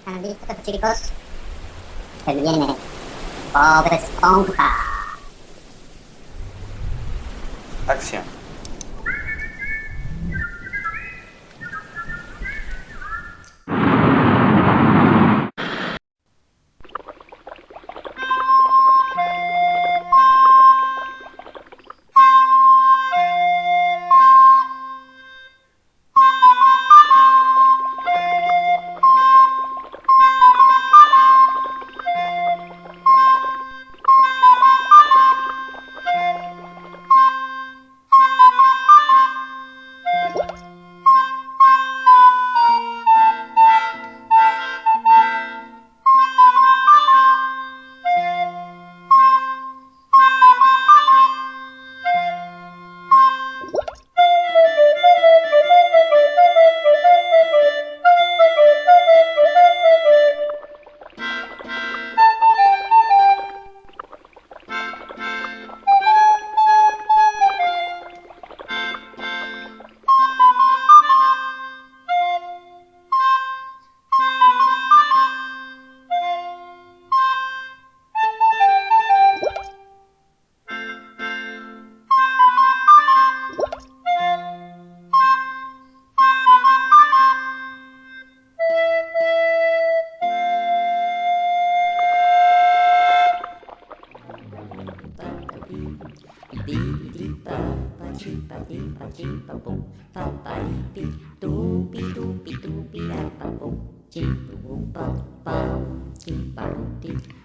¿Están listos, chicos? Se viene Bob Esponja. Acción. Lipa, Pachipa, Lipa, Chipa, Boom, Papa, Lipi, Doopy, Doopy, Doopy, Lapa, Boom, Chipa, Boom, Papa, Chipa, Boom, Chipa,